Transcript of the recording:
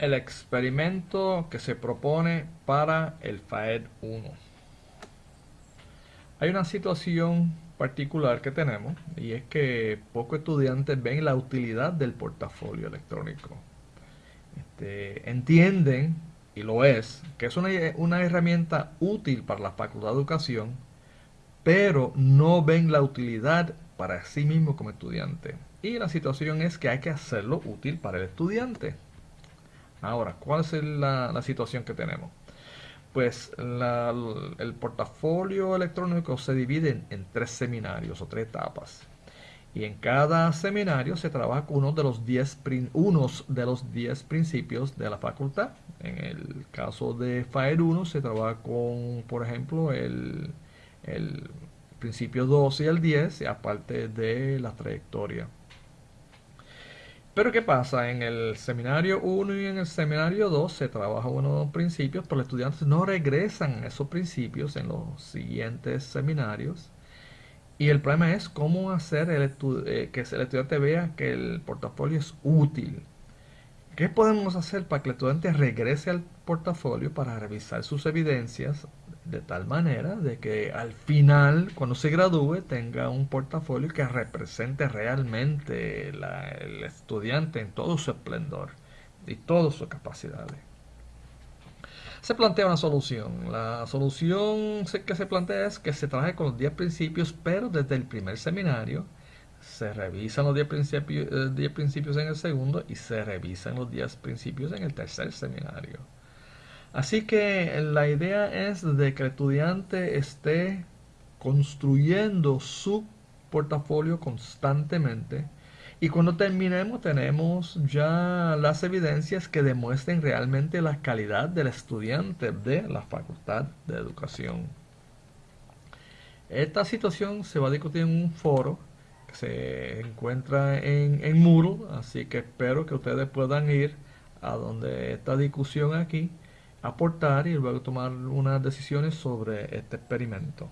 el experimento que se propone para el FAED 1. Hay una situación particular que tenemos y es que pocos estudiantes ven la utilidad del portafolio electrónico. Este, entienden, y lo es, que es una, una herramienta útil para la Facultad de Educación, pero no ven la utilidad para sí mismo como estudiante. Y la situación es que hay que hacerlo útil para el estudiante. Ahora, ¿cuál es la, situación que tenemos? Pues el portafolio electrónico se divide en, tres seminarios o tres etapas. Y en cada seminario se trabaja con uno de los 10 unos de los 10 principios de la facultad. En el caso de FAER 1 se trabaja con, por ejemplo, el, el principio 12 y el 10, aparte de la trayectoria. Pero ¿qué pasa? En el seminario 1 y en el seminario 2 se trabaja unos principios, pero los estudiantes no regresan a esos principios en los siguientes seminarios. Y el problema es cómo hacer eh, que el estudiante vea que el portafolio es útil. ¿Qué podemos hacer para que el estudiante regrese al portafolio para revisar sus evidencias de tal manera de que al final, cuando se gradúe, tenga un portafolio que represente realmente el estudiante en todo su esplendor y todas sus capacidades. Se plantea una solución. La solución que se plantea es que se trabaje con los 10 principios, pero desde el primer seminario se revisan los 10 principios, 10 principios en el segundo y se revisan los 10 principios en el tercer seminario. Así que la idea es de que el estudiante esté construyendo su portafolio constantemente y cuando terminemos tenemos ya las evidencias que demuestren realmente la calidad del estudiante de la Facultad de Educación. Esta situación se va a discutir en un foro que se encuentra en, en Moodle, así que espero que ustedes puedan ir a donde esta discusión aquí aportar y luego tomar unas decisiones sobre este experimento.